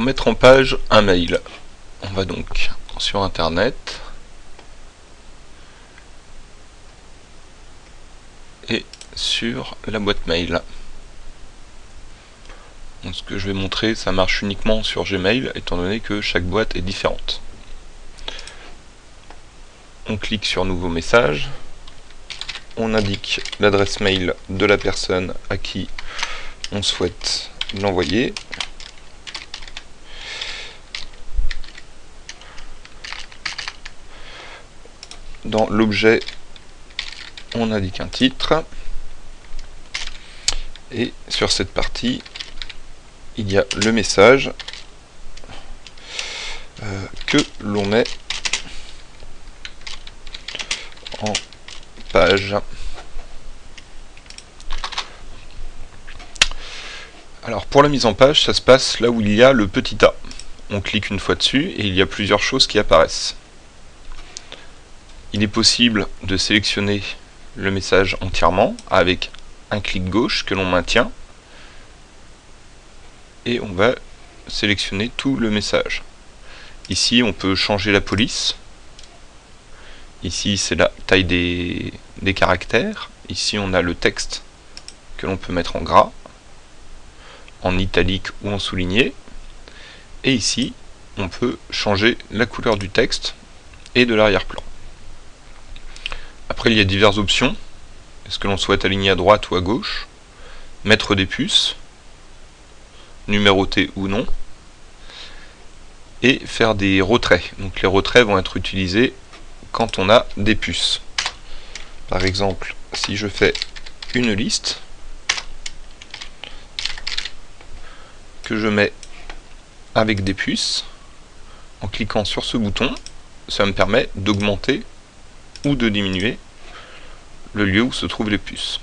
mettre en page un mail. On va donc sur internet et sur la boîte mail. ce que je vais montrer, ça marche uniquement sur Gmail, étant donné que chaque boîte est différente. On clique sur Nouveau message. On indique l'adresse mail de la personne à qui on souhaite l'envoyer. Dans l'objet, on indique un titre. Et sur cette partie, il y a le message euh, que l'on met en page. Alors pour la mise en page, ça se passe là où il y a le petit A. On clique une fois dessus et il y a plusieurs choses qui apparaissent. Il est possible de sélectionner le message entièrement avec un clic gauche que l'on maintient et on va sélectionner tout le message. Ici on peut changer la police. Ici c'est la taille des, caractères. Ici on a le texte que l'on peut mettre en gras en italique ou en souligné. Et ici, on peut changer la couleur du texte et de l'arrière-plan. Il y a diverses options. Est-ce que l'on souhaite aligner à droite ou à gauche? Mettre des puces, numéroter ou non, et faire des retraits. Donc les retraits vont être utilisés quand on a des puces. Par exemple, si je fais une liste, que je mets avec des puces. En cliquant sur ce bouton, ça me permet d'augmenter ou de diminuer le lieu où se trouvent les puces.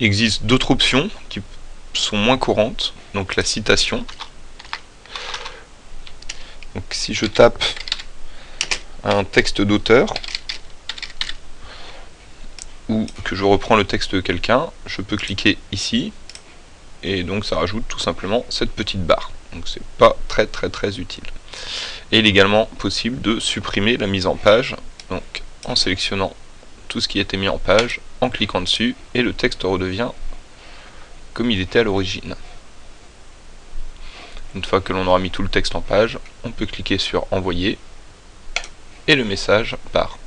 Il existe d'autres options qui sont moins courantes, donc la citation. Donc si je tape un texte d'auteur, ou que je reprends le texte de quelqu'un, je peux cliquer ici et donc ça rajoute tout simplement cette petite barre. Donc c'est pas très très très utile. Et il est également possible de supprimer la mise en page, en sélectionnant tout ce qui été mis en page, en cliquant dessus, et le texte redevient comme il était à l'origine. Une fois que l'on aura mis tout le texte en page, on peut cliquer sur envoyer, et le message part.